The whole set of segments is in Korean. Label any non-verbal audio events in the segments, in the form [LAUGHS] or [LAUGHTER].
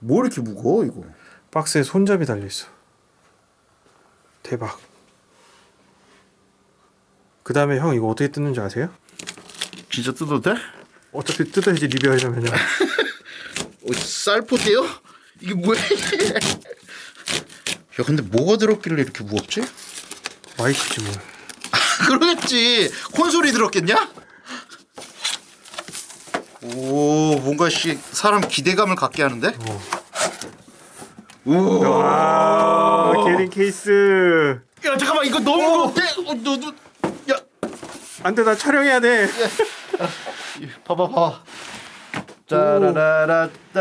뭐 이렇게 무거워 이거? 박스에 손잡이 달려 있어. 대박. 그 다음에 형 이거 어떻게 뜯는지 아세요? 진짜 뜯어도 돼? 어차피 뜯어야지 리뷰하려면요. [LAUGHS] 어, 쌀포대요? 이게 뭐야? 야 근데 뭐가 들었길래 이렇게 무겁지? 마이크지 뭐. 그러겠지 콘솔이 들었겠냐? 오 뭔가 씨 사람 기대감을 갖게 하는데? 오. 아 게린 케이스. 야 잠깐만 이거 너무 무거운데? 어, 너도 야 안돼 나 촬영해야 돼. 봐봐 봐봐 짜라라라따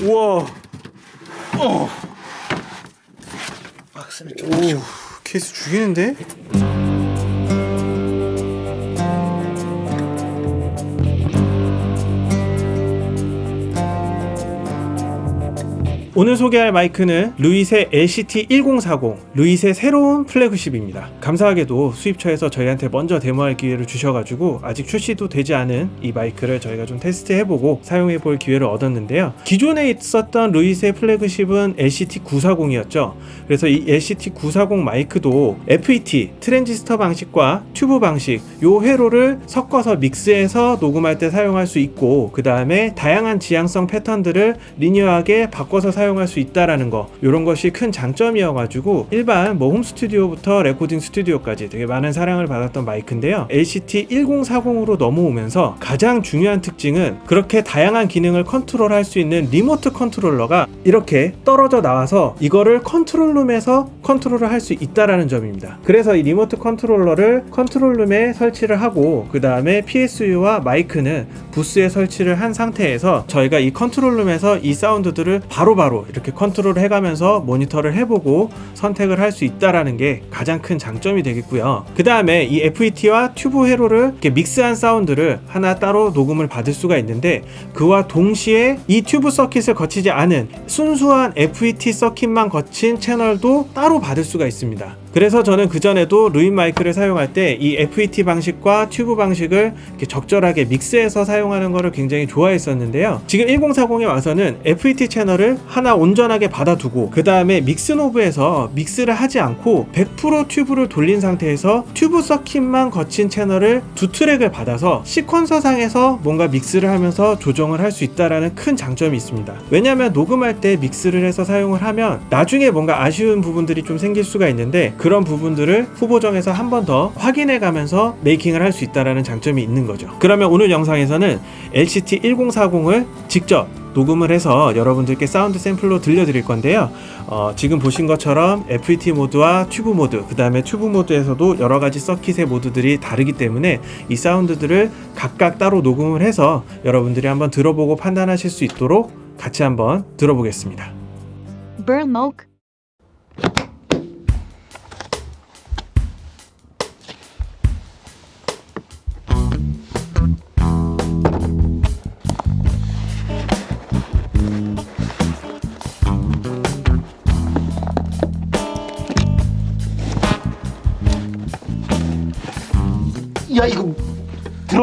우와. 박스를 좀 오 케이스 죽이는데? 오늘 소개할 마이크는 루이세 LCT1040, 루이세 새로운 플래그십입니다. 감사하게도 수입처에서 저희한테 먼저 데모할 기회를 주셔가지고 아직 출시도 되지 않은 이 마이크를 저희가 좀 테스트해보고 사용해볼 기회를 얻었는데요. 기존에 있었던 Lewitt의 플래그십은 LCT940이었죠. 그래서 이 LCT940 마이크도 FET, 트랜지스터 방식과 튜브 방식 요 회로를 섞어서 믹스해서 녹음할 때 사용할 수 있고 그 다음에 다양한 지향성 패턴들을 linear하게 바꿔서 사용 할 수 있다라는 거. 이런 것이 큰 장점이어가지고 일반 뭐 홈스튜디오부터 레코딩 스튜디오까지 되게 많은 사랑을 받았던 마이크인데요. LCT 1040으로 넘어오면서 가장 중요한 특징은 그렇게 다양한 기능을 컨트롤할 수 있는 리모트 컨트롤러가 이렇게 떨어져 나와서 이거를 컨트롤룸에서 컨트롤을 할 수 있다라는 점입니다. 그래서 이 리모트 컨트롤러를 컨트롤룸에 설치를 하고 그 다음에 PSU와 마이크는 부스에 설치를 한 상태에서 저희가 이 컨트롤룸에서 이 사운드들을 바로바로 이렇게 컨트롤을 해가면서 모니터를 해보고 선택을 할 수 있다라는 게 가장 큰 장점이 되겠고요. 그 다음에 이 FET와 튜브 회로를 이렇게 믹스한 사운드를 하나 따로 녹음을 받을 수가 있는데 그와 동시에 이 튜브 서킷을 거치지 않은 순수한 FET 서킷만 거친 채널도 따로 받을 수가 있습니다. 그래서 저는 그전에도 Lewitt 마이크를 사용할 때 이 FET 방식과 튜브 방식을 적절하게 믹스해서 사용하는 것을 굉장히 좋아했었는데요. 지금 1040에 와서는 FET 채널을 하나 온전하게 받아두고 그 다음에 믹스 knob에서 믹스를 하지 않고 100% 튜브를 돌린 상태에서 튜브 서킷만 거친 채널을 두 트랙을 받아서 sequencer 상에서 뭔가 믹스를 하면서 조정을 할 수 있다라는 큰 장점이 있습니다. 왜냐하면 녹음할 때 믹스를 해서 사용을 하면 나중에 뭔가 아쉬운 부분들이 좀 생길 수가 있는데 그런 부분들을 후보정에서 한 번 더 확인해 가면서 making을 할 수 있다라는 장점이 있는 거죠. 그러면 오늘 영상에서는 LCT 1040을 직접 녹음을 해서 여러분들께 사운드 샘플로 들려드릴 건데요. 어, 지금 보신 것처럼 FET 모드와 튜브 모드, 그 다음에 튜브 모드에서도 여러 가지 서킷의 모드들이 다르기 때문에 이 사운드들을 각각 따로 녹음을 해서 여러분들이 한번 들어보고 판단하실 수 있도록 같이 한번 들어보겠습니다. Burmok.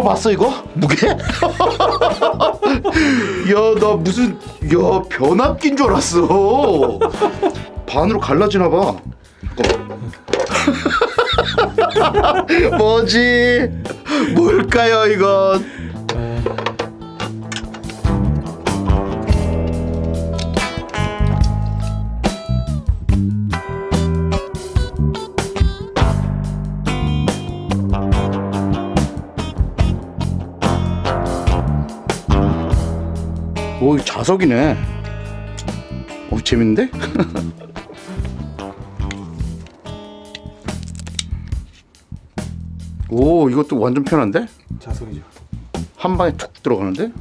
봤어 이거 무게? [LAUGHS] 야 나 무슨 야 변압기인 줄 알았어 반으로 갈라지나 봐. [LAUGHS] 뭐지 뭘까요 이건 자석이네. 오, 재밌는데? [LAUGHS] 오, 이것도 완전 편한데? 자석이죠. 한 방에 툭 들어가는데?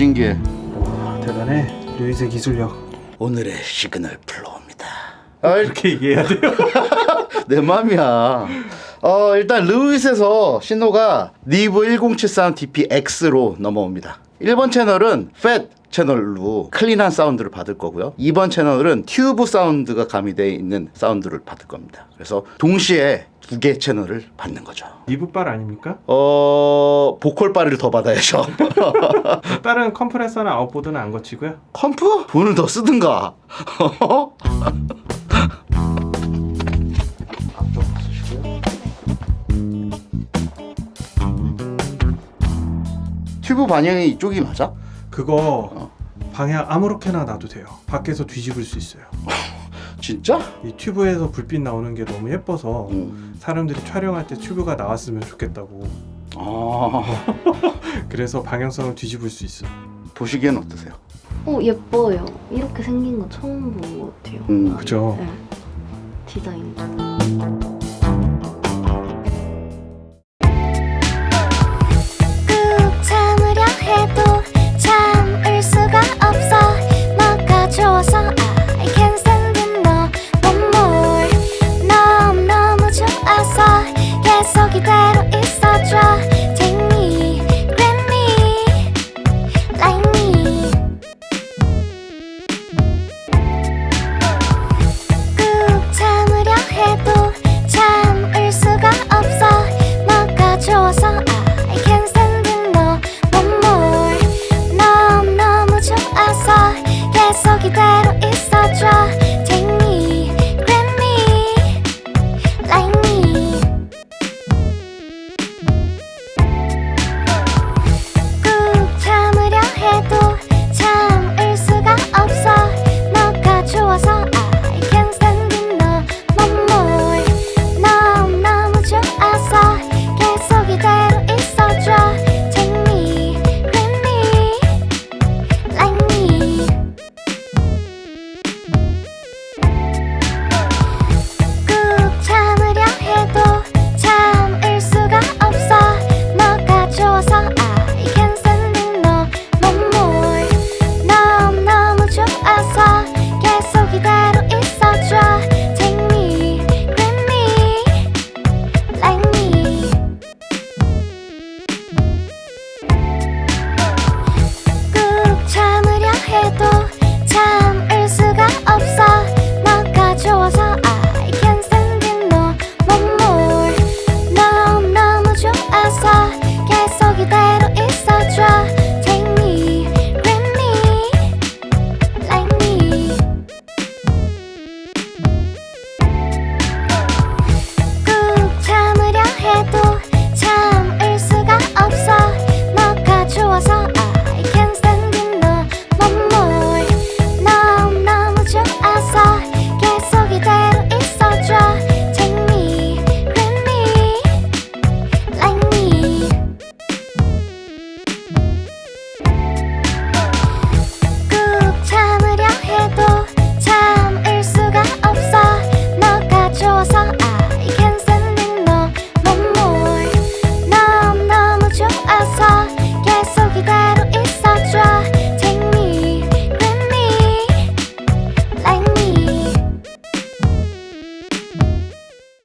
신기해 대단해. 루이스의 기술력. 오늘의 시그널 flow입니다 아, 이렇게 얘기해야 돼요. [LAUGHS] 내 맘이야 어 일단 Lewitt에서 신호가 Neve 1073 DPX로 넘어옵니다 1번 채널은 FET 채널로 clean한 사운드를 받을 거고요 2번 채널은 튜브 사운드가 가미되어 있는 사운드를 받을 겁니다 그래서 동시에 두 개 채널을 받는 거죠 Neve빨 아닙니까? 어 보컬 바를 더 받아야죠 [LAUGHS] 다른 컴프레서나 outboard는 안 거치고요. comp? 돈을 더 쓰든가 [LAUGHS] 튜브 방향이 이쪽이 맞아? 그거 방향 아무렇게나 놔도 돼요. 밖에서 뒤집을 수 있어요. [LAUGHS] 진짜? 이 튜브에서 불빛 나오는 게 너무 예뻐서 음. 사람들이 촬영할 때 튜브가 나왔으면 좋겠다고. 아 [LAUGHS] 그래서 방향성을 뒤집을 수 있어. 보시기엔 어떠세요? 어 예뻐요. 이렇게 생긴 거 처음 본 것 같아요. 음. 그죠? 네. 디자인.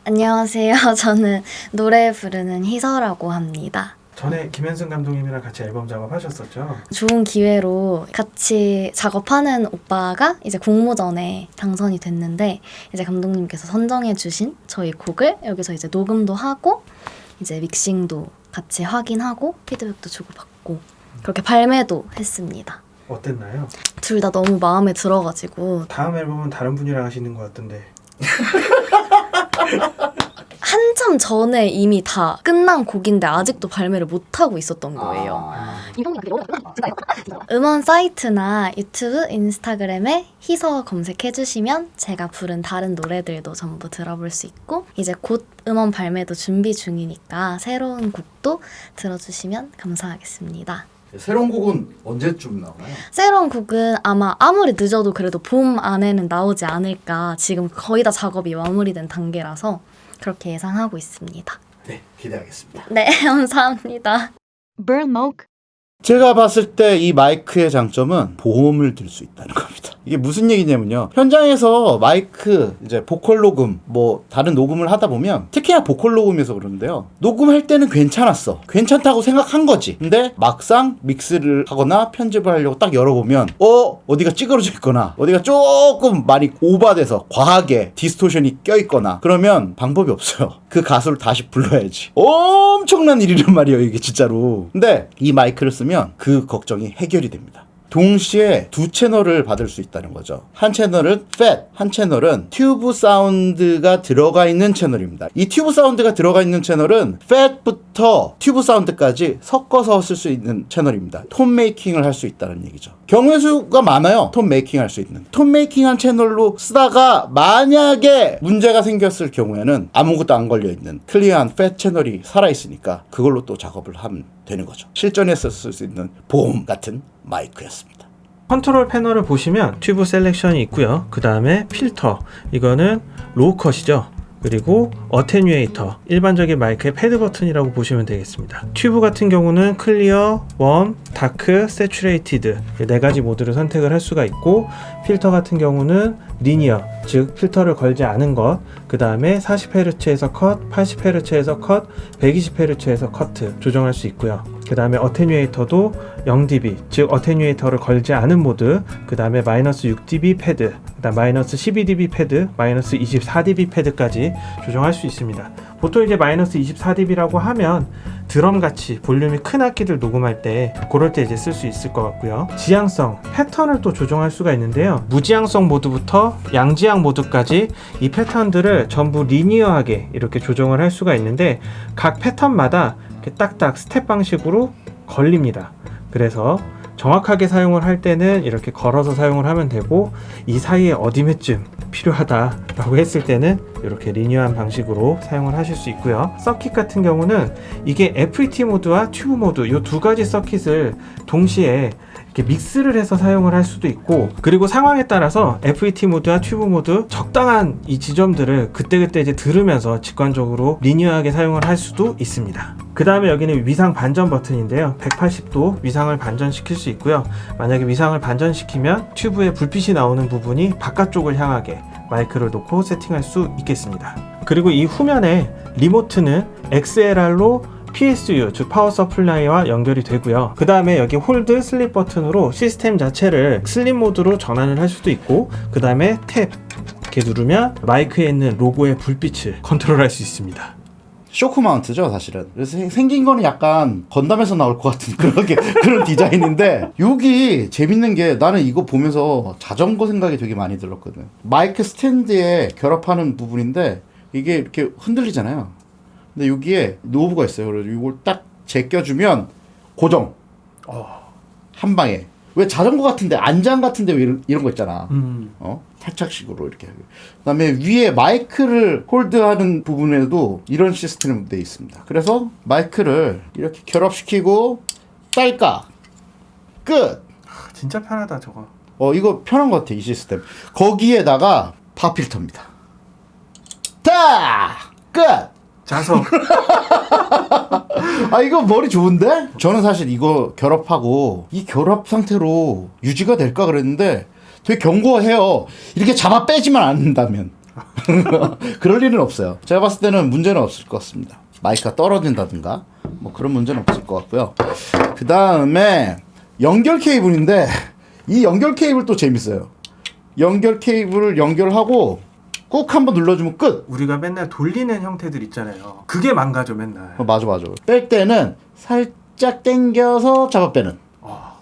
안녕하세요. [LAUGHS] 저는 노래 부르는 희서라고 합니다. 전에 김현승 감독님이랑 같이 앨범 작업하셨었죠? 좋은 기회로 같이 작업하는 오빠가 이제 공모전에 당선이 됐는데 이제 감독님께서 선정해 주신 저희 곡을 여기서 이제 녹음도 하고 이제 믹싱도 같이 확인하고 피드백도 주고받고 그렇게 발매도 했습니다. 어땠나요? 둘 다 너무 마음에 들어가지고 다음 앨범은 다른 분이랑 하시는 것 같던데 [LAUGHS] [LAUGHS] 한참 전에 이미 다 끝난 곡인데 아직도 발매를 못 하고 있었던 거예요. 음원 사이트나 유튜브, 인스타그램에 희서 검색해 주시면 제가 부른 다른 노래들도 전부 들어볼 수 있고 이제 곧 음원 발매도 준비 중이니까 새로운 곡도 들어주시면 감사하겠습니다. 새로운 곡은 언제쯤 나오나요? 새로운 곡은 아마 아무리 늦어도 그래도 봄 안에는 나오지 않을까 지금 거의 다 작업이 마무리된 단계라서 그렇게 예상하고 있습니다. 네 기대하겠습니다 네, [LAUGHS] 감사합니다. Burmok 제가 봤을 때 이 마이크의 장점은 보험을 들 수 있다는 겁니다. 이게 무슨 얘기냐면요. 현장에서 마이크 이제 보컬 녹음 뭐 다른 녹음을 하다 보면 특히나 보컬 녹음에서 그러는데요. 녹음할 때는 괜찮았어. 괜찮다고 생각한 거지. 근데 막상 믹스를 하거나 편집을 하려고 딱 열어보면 어 어디가 찌그러져 있거나 어디가 조금 많이 오버돼서 과하게 디스토션이 껴 있거나 그러면 방법이 없어요. 그 가수를 다시 불러야지. 엄청난 일이란 말이에요 이게 진짜로. 근데 이 마이크를 쓰면 그 걱정이 해결이 됩니다. 동시에 두 채널을 받을 수 있다는 거죠. 한 채널은 FET, 한 채널은 튜브 사운드가 들어가 있는 채널입니다. 이 튜브 사운드가 들어가 있는 채널은 FET부터 튜브 사운드까지 섞어서 쓸 수 있는 채널입니다. 톤 making을 할 수 있다는 얘기죠. 경우의 수가 많아요. 톤 making 할 수 있는. 톤 making 한 채널로 쓰다가 만약에 문제가 생겼을 경우에는 아무것도 안 걸려 있는 clear한 FET 채널이 살아 있으니까 그걸로 또 작업을 하면 되는 거죠. 실전에서 쓸 수 있는 보험 같은 마이크였습니다. 컨트롤 패널을 보시면 튜브 selection이 있고요. 그 다음에 필터 이거는 low cut이죠. 그리고 attenuator 일반적인 마이크의 패드 버튼이라고 보시면 되겠습니다. 튜브 같은 경우는 clear, warm, dark, saturated 네 가지 모드를 선택을 할 수가 있고 필터 같은 경우는 linear 즉 필터를 걸지 않은 것, 그 다음에 40Hz에서 컷, 80Hz에서 컷, 120Hz에서 커트 조정할 수 있고요. 그 다음에 attenuator도 0dB 즉 attenuator를 걸지 않은 모드, 그 다음에 마이너스 6dB 패드, 그 다음 마이너스 12dB 패드, 마이너스 24dB 패드까지 조정할 수 있습니다. 보통 이제 마이너스 24dB라고 하면 드럼 같이 볼륨이 큰 악기들 녹음할 때 그럴 때 이제 쓸 수 있을 것 같고요. 지향성, 패턴을 또 조정할 수가 있는데요. 무지향성 모드부터 양지향 모드까지 이 패턴들을 전부 linear하게 이렇게 조정을 할 수가 있는데 각 패턴마다 딱딱 스텝 방식으로 걸립니다. 그래서 정확하게 사용을 할 때는 이렇게 걸어서 사용을 하면 되고 이 사이에 어디매쯤 필요하다 라고 했을 때는 이렇게 리니어한 방식으로 사용을 하실 수 있고요. 서킷 같은 경우는 이게 FET 모드와 튜브 모드 이 두 가지 서킷을 동시에 이렇게 믹스를 해서 사용을 할 수도 있고 그리고 상황에 따라서 FET 모드와 튜브 모드 적당한 이 지점들을 그때그때 이제 들으면서 직관적으로 linear하게 사용을 할 수도 있습니다. 그 다음에 여기는 위상 반전 버튼인데요. 180도 위상을 반전시킬 수 있고요. 만약에 위상을 반전시키면 튜브에 불빛이 나오는 부분이 바깥쪽을 향하게 마이크를 놓고 세팅할 수 있겠습니다. 그리고 이 후면에 remote는 XLR로 PSU 즉 power supply와 연결이 되고요. 그 다음에 여기 hold sleep 버튼으로 시스템 자체를 sleep 모드로 전환을 할 수도 있고 그 다음에 tap 이렇게 누르면 마이크에 있는 로고의 불빛을 컨트롤할 수 있습니다. shock mount죠, 사실은. 그래서 생- 생긴 거는 약간 건담에서 나올 것 같은 그런 게 [LAUGHS] 그런 디자인인데 여기 재밌는 게 나는 이거 보면서 자전거 생각이 되게 많이 들었거든. 마이크 스탠드에 결합하는 부분인데 이게 이렇게 흔들리잖아요. 근데 여기에 knob가 있어요. 그래서 이걸 딱 제껴주면 고정. 한 방에. 왜 자전거 같은데 안장 같은데 왜 이런, 이런 거 있잖아. 어? 탈착식으로 이렇게. 그다음에 위에 마이크를 hold하는 부분에도 이런 시스템이 되어 있습니다. 그래서 마이크를 이렇게 결합시키고 딸깍 끝. 진짜 편하다 저거. 어 이거 편한 것 같아 이 시스템. 거기에다가 파 필터입니다. 딱 끝. 자석. [LAUGHS] 아 이거 머리 좋은데? 저는 사실 이거 결합하고 이 결합 상태로 유지가 될까 그랬는데 되게 견고해요. 이렇게 잡아 빼지만 않는다면 [LAUGHS] 그럴 일은 없어요. 제가 봤을 때는 문제는 없을 것 같습니다. 마이크가 떨어진다든가 뭐 그런 문제는 없을 것 같고요. 그 다음에 연결 케이블인데 이 연결 케이블 또 재밌어요. 연결 케이블을 연결하고 꾹 한번 눌러주면 끝. 우리가 맨날 돌리는 형태들 있잖아요. 그게 망가져 맨날. 어, 맞아 맞아. 뺄 때는 살짝 당겨서 잡아 빼는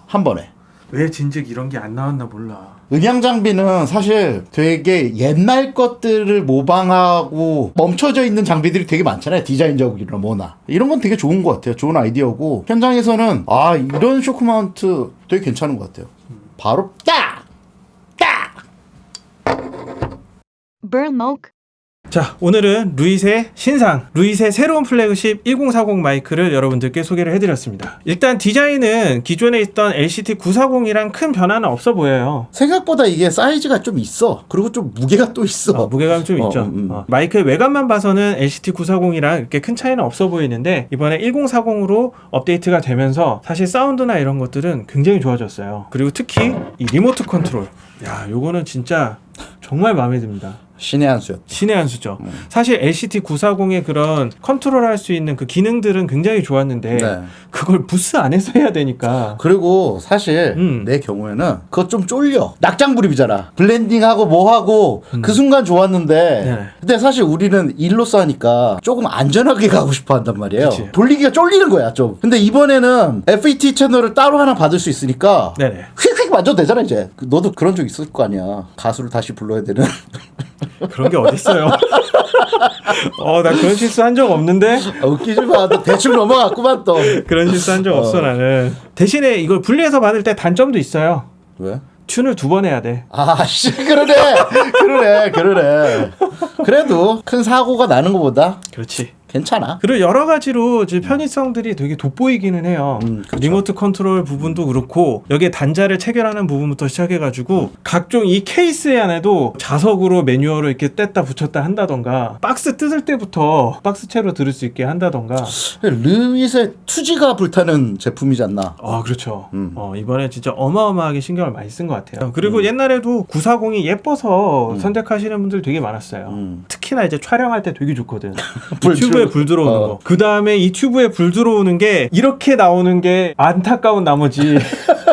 한 번에. 왜 진즉 이런 게 안 나왔나 몰라. 음향 장비는 사실 되게 옛날 것들을 모방하고 멈춰져 있는 장비들이 되게 많잖아요. 디자인적이나 뭐나. 이런 건 되게 좋은 것 같아요. 좋은 아이디어고. 현장에서는 아, 이런 쇼크 마운트 되게 괜찮은 것 같아요. 바로 딱! Moke. 자, 오늘은 Lewitt의 신상, Lewitt의 새로운 플래그십 1040 마이크를 여러분들께 소개를 해드렸습니다. 일단 디자인은 기존에 있던 LCT 940이랑 큰 변화는 없어 보여요. 생각보다 이게 사이즈가 좀 있어. 그리고 좀 무게가 또 있어. 어, 무게감 좀 어, 있죠. 음. 어, 마이크의 외관만 봐서는 LCT 940이랑 이렇게 큰 차이는 없어 보이는데 이번에 1040으로 업데이트가 되면서 사실 사운드나 이런 것들은 굉장히 좋아졌어요. 그리고 특히 이 리모트 컨트롤. 야, 요거는 진짜 정말 마음에 듭니다. 신의 한 수였. 신의 한 수죠. 음. 사실 LCT 940의 그런 컨트롤할 수 있는 그 기능들은 굉장히 좋았는데 네. 그걸 부스 안에서 해야 되니까 그리고 사실 음. 내 경우에는 그거 좀 쫄려. 낙장불입이잖아. 블렌딩하고 뭐하고 음. 그 순간 좋았는데 네. 근데 사실 우리는 일로서 하니까 조금 안전하게 가고 싶어 한단 말이에요. 그치. 돌리기가 쫄리는 거야 좀. 근데 이번에는 FET 채널을 따로 하나 받을 수 있으니까. 휙휙 만져도 되잖아 이제. 그 너도 그런 적 있을 거 아니야. 가수를 다시 불러야 되는. [LAUGHS] 그런 게 어딨어요. [LAUGHS] 어, 나 그런 실수 한 적 없는데? 아, 웃기지 마. 너 대충 넘어갔구만 또. 그런 실수 한적 어. 없어, 나는. 대신에 이걸 분리해서 받을 때 단점도 있어요. 왜? tune을 두 번 해야 돼. 아 씨 그러네 그러네 그러네 그래도 큰 사고가 나는 것보다 그렇지. 괜찮아 그리고 여러 가지로 이제 편의성들이 되게 돋보이기는 해요. 음, 그쵸. 리모트 컨트롤 부분도 그렇고 여기에 단자를 체결하는 부분부터 시작해가지고 각종 이 케이스 안에도 자석으로 매뉴얼을 이렇게 뗐다 붙였다 한다던가 박스 뜯을 때부터 박스채로 들을 수 있게 한다던가. 르윗의 투지가 불타는 제품이지 않나 아 그렇죠. 음. 어, 이번에 진짜 어마어마하게 신경을 많이 쓴 것 같아요. 그리고 옛날에도 940이 예뻐서 음. 선택하시는 분들 되게 많았어요. 음. 특히나 이제 촬영할 때 되게 좋거든. [LAUGHS] 불 튜브 에 들어- 불 들어오는 어. 거. 그 다음에 이 튜브에 불 들어오는 게 이렇게 나오는 게 안타까운 나머지. [LAUGHS]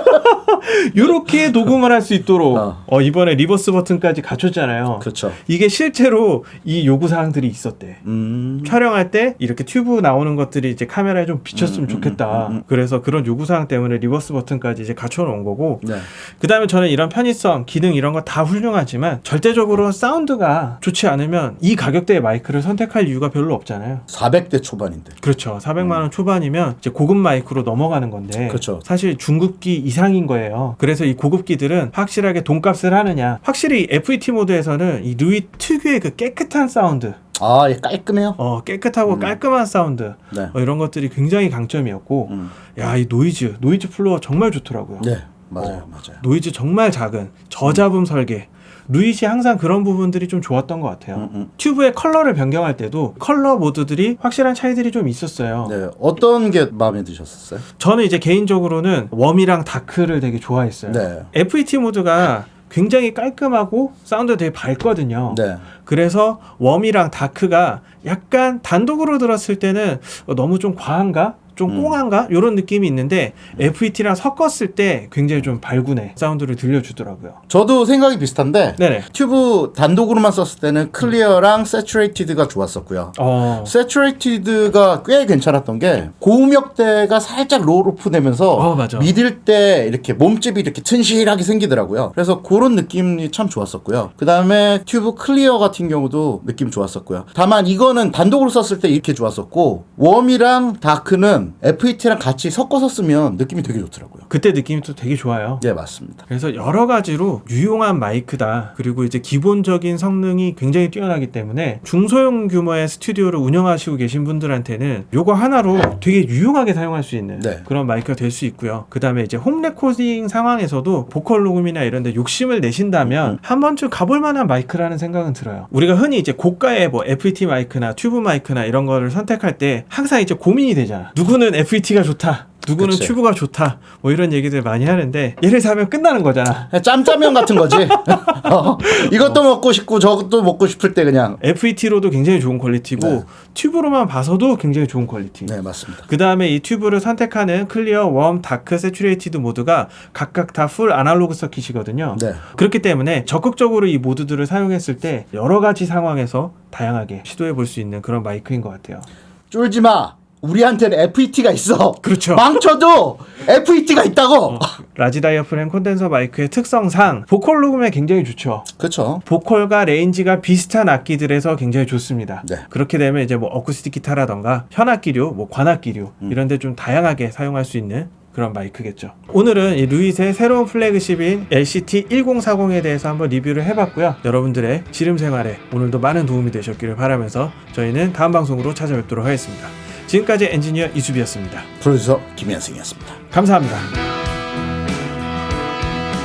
이렇게 녹음을 할 수 있도록 어. 어, 이번에 reverse 버튼까지 갖췄잖아요. 그렇죠 이게 실제로 이 요구 사항들이 있었대. 음. 촬영할 때 이렇게 튜브 나오는 것들이 이제 카메라에 좀 비쳤으면 음, 음, 좋겠다. 음, 음, 음. 그래서 그런 요구 사항 때문에 reverse 버튼까지 이제 갖춰 놓은 거고. 네. 그다음에 저는 이런 편의성, 기능 이런 거 다 훌륭하지만 절대적으로 사운드가 좋지 않으면 이 가격대의 마이크를 선택할 이유가 별로 없잖아요. 400대 초반인데 그렇죠. 400만 원 초반이면 이제 고급 마이크로 넘어가는 건데 음. 그렇죠. 사실 중급기 이상인 거예요. 그래서 이 고급기들은 확실하게 돈값을 하느냐. 확실히 FET 모드에서는 이 Lewitt 특유의 그 깨끗한 사운드, 아, 얘 깔끔해요. 어, 깨끗하고 음. 깔끔한 사운드 네. 어, 이런 것들이 굉장히 강점이었고 음. 야이 noise noise floor 정말 좋더라고요. 네, 맞아요, 어. 맞아요. 노이즈 정말 작은 저잡음 설계 루이시 항상 그런 부분들이 좀 좋았던 것 같아요. 음, 음. 튜브의 컬러를 변경할 때도 컬러 모드들이 확실한 차이들이 좀 있었어요. 네, 어떤 게 마음에 드셨었어요? 저는 이제 개인적으로는 warm이랑 dark를 되게 좋아했어요. 네, FET 모드가 굉장히 깔끔하고 사운드 되게 밝거든요. 네, 그래서 warm이랑 dark가 약간 단독으로 들었을 때는 어, 너무 좀 과한가? 좀 음. 꽁한가? 이런 느낌이 있는데 FET랑 섞었을 때 굉장히 좀 발군의 사운드를 들려주더라고요. 저도 생각이 비슷한데 네네. 튜브 단독으로만 썼을 때는 clear랑 saturated가 좋았었고요. 어. saturated가 꽤 괜찮았던 게 고음역대가 살짝 roll off 되면서 어. 믿을 때 이렇게 몸집이 이렇게 튼실하게 생기더라고요. 그래서 그런 느낌이 참 좋았었고요. 그 다음에 튜브 clear 같은 경우도 느낌 좋았었고요. 다만 이거는 단독으로 썼을 때 이렇게 좋았었고 warm이랑 dark는 FET랑 같이 섞어서 쓰면 느낌이 되게 좋더라고요. 그때 느낌이 또 되게 좋아요. 네 맞습니다. 그래서 여러 가지로 유용한 마이크다. 그리고 이제 기본적인 성능이 굉장히 뛰어나기 때문에 중소형 규모의 스튜디오를 운영하시고 계신 분들한테는 요거 하나로 되게 유용하게 사용할 수 있는 네. 그런 마이크가 될 수 있고요. 그 다음에 이제 home recording 상황에서도 보컬 녹음이나 이런 데 욕심을 내신다면 음, 음. 한 번쯤 가볼 만한 마이크라는 생각은 들어요. 우리가 흔히 이제 고가의 뭐 FET 마이크나 튜브 마이크나 이런 거를 선택할 때 항상 이제 고민이 되잖아. 누구 는 FET가 좋다. 누구는 그치. 튜브가 좋다. 뭐 이런 얘기들 많이 하는데 얘를 사면 끝나는 거잖아. 그냥 짬짜면 같은 거지. [LAUGHS] 어, 이것도 먹고 싶고 저것도 먹고 싶을 때 그냥. FET로도 굉장히 좋은 quality고 네. 튜브로만 봐서도 굉장히 좋은 quality. 네 맞습니다. 그 다음에 이 튜브를 선택하는 clear, warm, dark, saturated 모드가 각각 다 full analog circuit이거든요. 네. 그렇기 때문에 적극적으로 이 모드들을 사용했을 때 여러 가지 상황에서 다양하게 시도해 볼 수 있는 그런 마이크인 것 같아요. 쫄지 마. 우리한테는 FET가 있어. 그렇죠. 망쳐도 FET가 있다고. 어, large diaphragm 콘덴서 마이크의 특성상 보컬 녹음에 굉장히 좋죠. 그렇죠. 보컬과 range가 비슷한 악기들에서 굉장히 좋습니다. 네. 그렇게 되면 이제 뭐 어쿠스틱 기타라던가 현악기류, 뭐 관악기류 음. 이런 데 좀 다양하게 사용할 수 있는 그런 마이크겠죠. 오늘은 이 Lewitt의 새로운 flagship인 LCT 1040에 대해서 한번 리뷰를 해봤고요. 여러분들의 지름 생활에 오늘도 많은 도움이 되셨기를 바라면서 저희는 다음 방송으로 찾아뵙도록 하겠습니다. 지금까지 엔지니어 이수비였습니다. 프로듀서 김현승이었습니다. 감사합니다.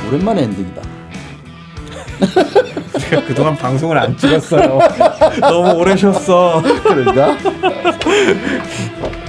오랜만에 엔딩이다. [LAUGHS] 제가 그동안 방송을 안 찍었어요. [LAUGHS] 너무 오래 쉬었어. 그런가? [LAUGHS]